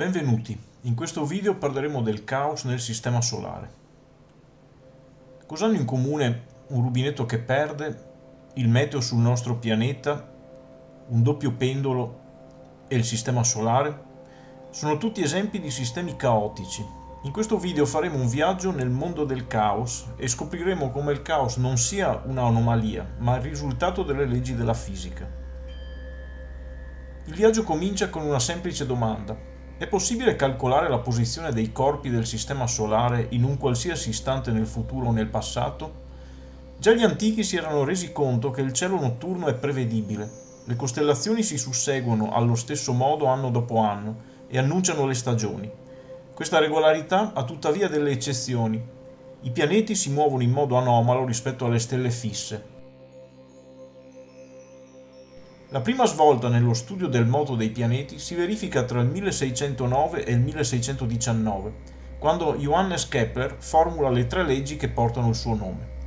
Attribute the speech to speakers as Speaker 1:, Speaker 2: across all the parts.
Speaker 1: Benvenuti, in questo video parleremo del caos nel sistema solare. Cosa hanno in comune un rubinetto che perde, il meteo sul nostro pianeta, un doppio pendolo e il sistema solare? Sono tutti esempi di sistemi caotici. In questo video faremo un viaggio nel mondo del caos e scopriremo come il caos non sia un'anomalia, ma il risultato delle leggi della fisica. Il viaggio comincia con una semplice domanda. È possibile calcolare la posizione dei corpi del Sistema Solare in un qualsiasi istante nel futuro o nel passato? Già gli antichi si erano resi conto che il cielo notturno è prevedibile. Le costellazioni si susseguono allo stesso modo anno dopo anno e annunciano le stagioni. Questa regolarità ha tuttavia delle eccezioni. I pianeti si muovono in modo anomalo rispetto alle stelle fisse, la prima svolta nello studio del moto dei pianeti si verifica tra il 1609 e il 1619, quando Johannes Kepler formula le tre leggi che portano il suo nome.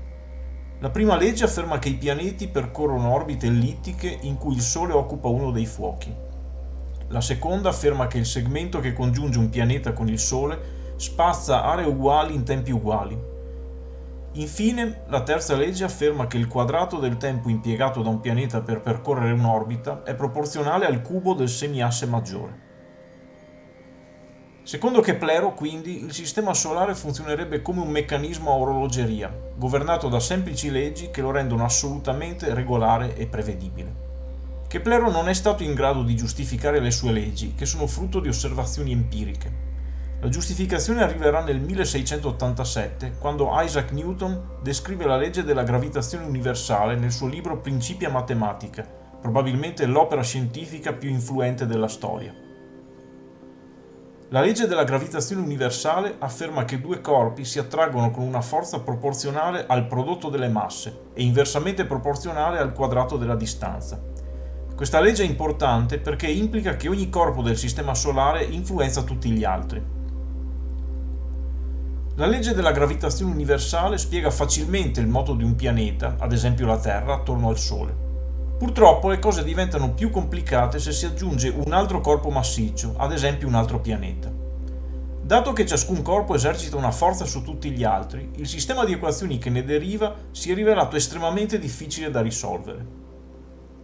Speaker 1: La prima legge afferma che i pianeti percorrono orbite ellittiche in cui il Sole occupa uno dei fuochi. La seconda afferma che il segmento che congiunge un pianeta con il Sole spazza aree uguali in tempi uguali, Infine, la terza legge afferma che il quadrato del tempo impiegato da un pianeta per percorrere un'orbita è proporzionale al cubo del semiasse maggiore. Secondo Keplero, quindi, il sistema solare funzionerebbe come un meccanismo a orologeria, governato da semplici leggi che lo rendono assolutamente regolare e prevedibile. Keplero non è stato in grado di giustificare le sue leggi, che sono frutto di osservazioni empiriche. La giustificazione arriverà nel 1687, quando Isaac Newton descrive la legge della gravitazione universale nel suo libro Principia Matematica, probabilmente l'opera scientifica più influente della storia. La legge della gravitazione universale afferma che due corpi si attraggono con una forza proporzionale al prodotto delle masse e inversamente proporzionale al quadrato della distanza. Questa legge è importante perché implica che ogni corpo del Sistema Solare influenza tutti gli altri. La legge della gravitazione universale spiega facilmente il moto di un pianeta, ad esempio la Terra, attorno al Sole. Purtroppo le cose diventano più complicate se si aggiunge un altro corpo massiccio, ad esempio un altro pianeta. Dato che ciascun corpo esercita una forza su tutti gli altri, il sistema di equazioni che ne deriva si è rivelato estremamente difficile da risolvere.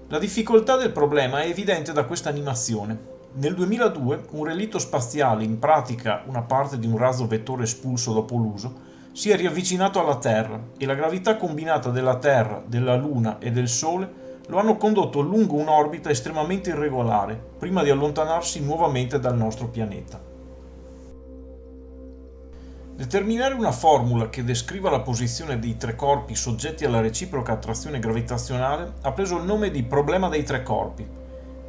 Speaker 1: La difficoltà del problema è evidente da questa animazione. Nel 2002 un relitto spaziale, in pratica una parte di un razzo vettore espulso dopo l'uso, si è riavvicinato alla Terra e la gravità combinata della Terra, della Luna e del Sole lo hanno condotto lungo un'orbita estremamente irregolare, prima di allontanarsi nuovamente dal nostro pianeta. Determinare una formula che descriva la posizione dei tre corpi soggetti alla reciproca attrazione gravitazionale ha preso il nome di problema dei tre corpi,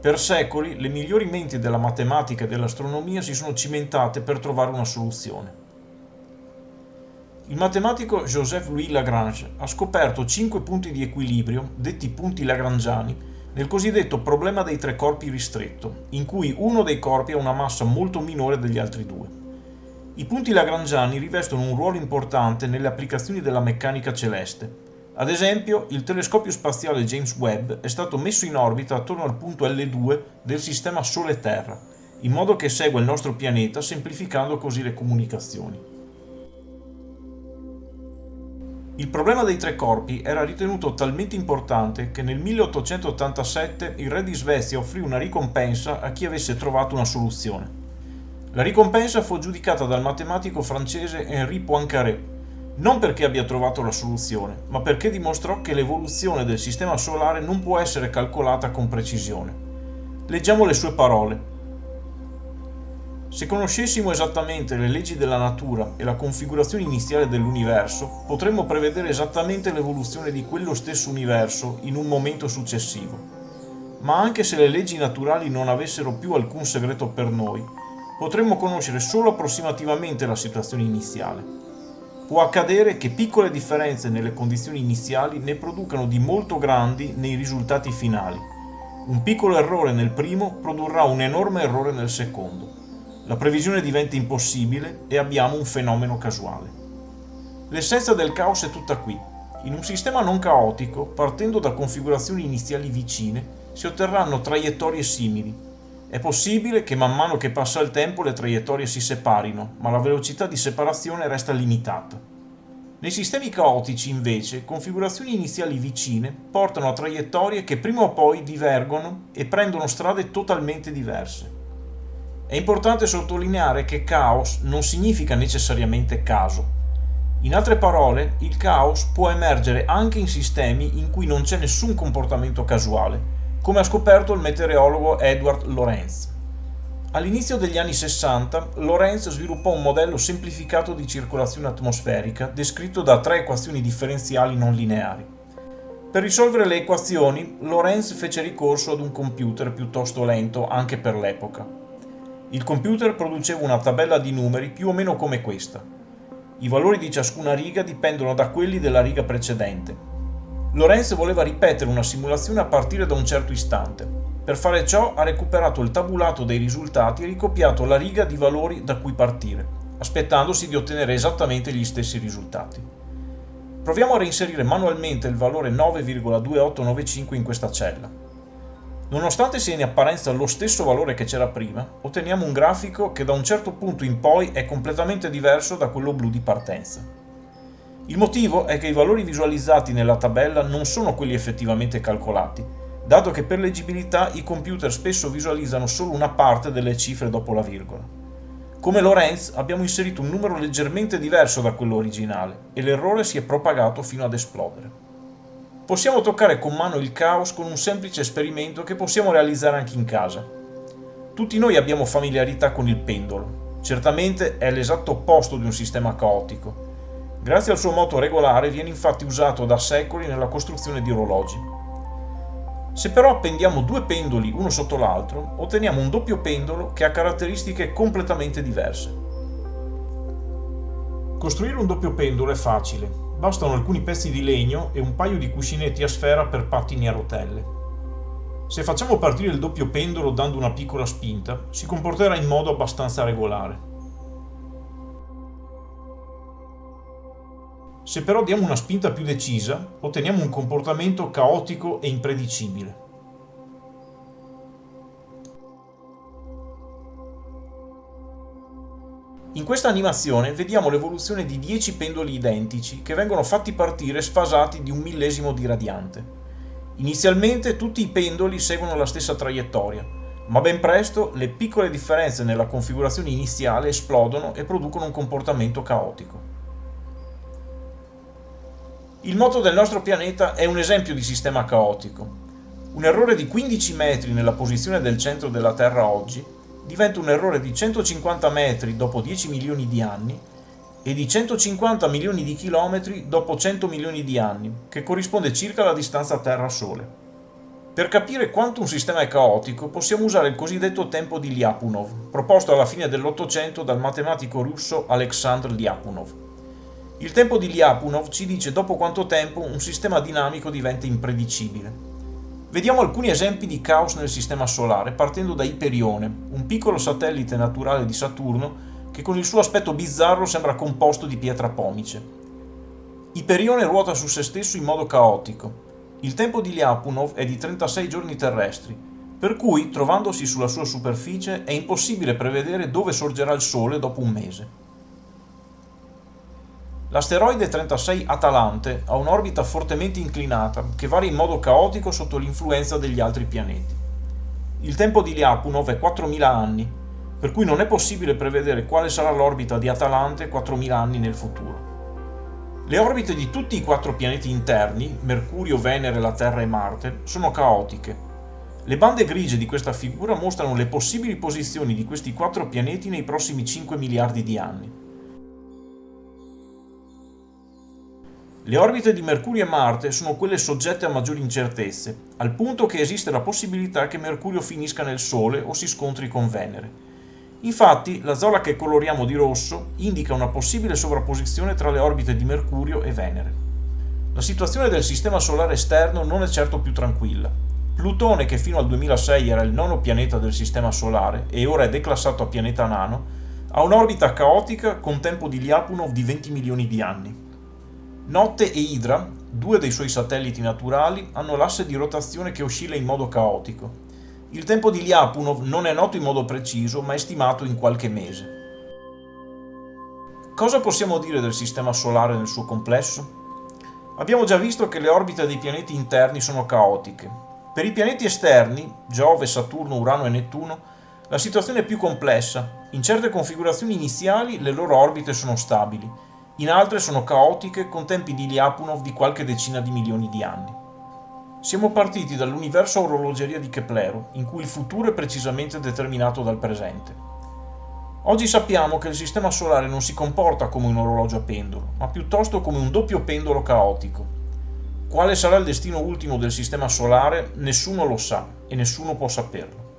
Speaker 1: per secoli le migliori menti della matematica e dell'astronomia si sono cimentate per trovare una soluzione. Il matematico Joseph-Louis Lagrange ha scoperto cinque punti di equilibrio, detti punti lagrangiani, nel cosiddetto problema dei tre corpi ristretto, in cui uno dei corpi ha una massa molto minore degli altri due. I punti lagrangiani rivestono un ruolo importante nelle applicazioni della meccanica celeste, ad esempio, il telescopio spaziale James Webb è stato messo in orbita attorno al punto L2 del sistema Sole-Terra, in modo che segua il nostro pianeta semplificando così le comunicazioni. Il problema dei tre corpi era ritenuto talmente importante che nel 1887 il re di Svezia offrì una ricompensa a chi avesse trovato una soluzione. La ricompensa fu aggiudicata dal matematico francese Henri Poincaré, non perché abbia trovato la soluzione, ma perché dimostrò che l'evoluzione del sistema solare non può essere calcolata con precisione. Leggiamo le sue parole. Se conoscessimo esattamente le leggi della natura e la configurazione iniziale dell'universo, potremmo prevedere esattamente l'evoluzione di quello stesso universo in un momento successivo. Ma anche se le leggi naturali non avessero più alcun segreto per noi, potremmo conoscere solo approssimativamente la situazione iniziale. Può accadere che piccole differenze nelle condizioni iniziali ne producano di molto grandi nei risultati finali. Un piccolo errore nel primo produrrà un enorme errore nel secondo. La previsione diventa impossibile e abbiamo un fenomeno casuale. L'essenza del caos è tutta qui. In un sistema non caotico, partendo da configurazioni iniziali vicine, si otterranno traiettorie simili. È possibile che man mano che passa il tempo le traiettorie si separino, ma la velocità di separazione resta limitata. Nei sistemi caotici, invece, configurazioni iniziali vicine portano a traiettorie che prima o poi divergono e prendono strade totalmente diverse. È importante sottolineare che caos non significa necessariamente caso. In altre parole, il caos può emergere anche in sistemi in cui non c'è nessun comportamento casuale, come ha scoperto il meteorologo Edward Lorenz. All'inizio degli anni 60 Lorenz sviluppò un modello semplificato di circolazione atmosferica descritto da tre equazioni differenziali non lineari. Per risolvere le equazioni, Lorenz fece ricorso ad un computer piuttosto lento anche per l'epoca. Il computer produceva una tabella di numeri più o meno come questa. I valori di ciascuna riga dipendono da quelli della riga precedente, Lorenz voleva ripetere una simulazione a partire da un certo istante. Per fare ciò ha recuperato il tabulato dei risultati e ricopiato la riga di valori da cui partire, aspettandosi di ottenere esattamente gli stessi risultati. Proviamo a reinserire manualmente il valore 9,2895 in questa cella. Nonostante sia in apparenza lo stesso valore che c'era prima, otteniamo un grafico che da un certo punto in poi è completamente diverso da quello blu di partenza. Il motivo è che i valori visualizzati nella tabella non sono quelli effettivamente calcolati, dato che per leggibilità i computer spesso visualizzano solo una parte delle cifre dopo la virgola. Come Lorenz abbiamo inserito un numero leggermente diverso da quello originale e l'errore si è propagato fino ad esplodere. Possiamo toccare con mano il caos con un semplice esperimento che possiamo realizzare anche in casa. Tutti noi abbiamo familiarità con il pendolo, certamente è l'esatto opposto di un sistema caotico, Grazie al suo moto regolare viene infatti usato da secoli nella costruzione di orologi. Se però appendiamo due pendoli uno sotto l'altro, otteniamo un doppio pendolo che ha caratteristiche completamente diverse. Costruire un doppio pendolo è facile, bastano alcuni pezzi di legno e un paio di cuscinetti a sfera per pattini a rotelle. Se facciamo partire il doppio pendolo dando una piccola spinta, si comporterà in modo abbastanza regolare. Se però diamo una spinta più decisa, otteniamo un comportamento caotico e impredicibile. In questa animazione vediamo l'evoluzione di 10 pendoli identici che vengono fatti partire sfasati di un millesimo di radiante. Inizialmente tutti i pendoli seguono la stessa traiettoria, ma ben presto le piccole differenze nella configurazione iniziale esplodono e producono un comportamento caotico. Il moto del nostro pianeta è un esempio di sistema caotico. Un errore di 15 metri nella posizione del centro della Terra oggi diventa un errore di 150 metri dopo 10 milioni di anni e di 150 milioni di chilometri dopo 100 milioni di anni, che corrisponde circa alla distanza Terra-Sole. Per capire quanto un sistema è caotico possiamo usare il cosiddetto tempo di Lyapunov, proposto alla fine dell'Ottocento dal matematico russo Alexandr Lyapunov. Il tempo di Lyapunov ci dice dopo quanto tempo un sistema dinamico diventa impredicibile. Vediamo alcuni esempi di caos nel sistema solare partendo da Iperione, un piccolo satellite naturale di Saturno che con il suo aspetto bizzarro sembra composto di pietra pomice. Iperione ruota su se stesso in modo caotico. Il tempo di Lyapunov è di 36 giorni terrestri, per cui, trovandosi sulla sua superficie, è impossibile prevedere dove sorgerà il Sole dopo un mese. L'asteroide 36 Atalante ha un'orbita fortemente inclinata che varia in modo caotico sotto l'influenza degli altri pianeti. Il tempo di Lyapunov è 4.000 anni, per cui non è possibile prevedere quale sarà l'orbita di Atalante 4.000 anni nel futuro. Le orbite di tutti i quattro pianeti interni, Mercurio, Venere, la Terra e Marte, sono caotiche. Le bande grigie di questa figura mostrano le possibili posizioni di questi quattro pianeti nei prossimi 5 miliardi di anni. Le orbite di Mercurio e Marte sono quelle soggette a maggiori incertezze, al punto che esiste la possibilità che Mercurio finisca nel Sole o si scontri con Venere. Infatti, la zona che coloriamo di rosso indica una possibile sovrapposizione tra le orbite di Mercurio e Venere. La situazione del sistema solare esterno non è certo più tranquilla. Plutone, che fino al 2006 era il nono pianeta del sistema solare e ora è declassato a pianeta nano, ha un'orbita caotica con tempo di Lyapunov di 20 milioni di anni. Notte e Hydra, due dei suoi satelliti naturali, hanno l'asse di rotazione che oscilla in modo caotico. Il tempo di Lyapunov non è noto in modo preciso, ma è stimato in qualche mese. Cosa possiamo dire del Sistema Solare nel suo complesso? Abbiamo già visto che le orbite dei pianeti interni sono caotiche. Per i pianeti esterni, Giove, Saturno, Urano e Nettuno, la situazione è più complessa. In certe configurazioni iniziali le loro orbite sono stabili, in altre sono caotiche con tempi di Lyapunov di qualche decina di milioni di anni. Siamo partiti dall'universo orologeria di Keplero, in cui il futuro è precisamente determinato dal presente. Oggi sappiamo che il Sistema Solare non si comporta come un orologio a pendolo, ma piuttosto come un doppio pendolo caotico. Quale sarà il destino ultimo del Sistema Solare nessuno lo sa e nessuno può saperlo.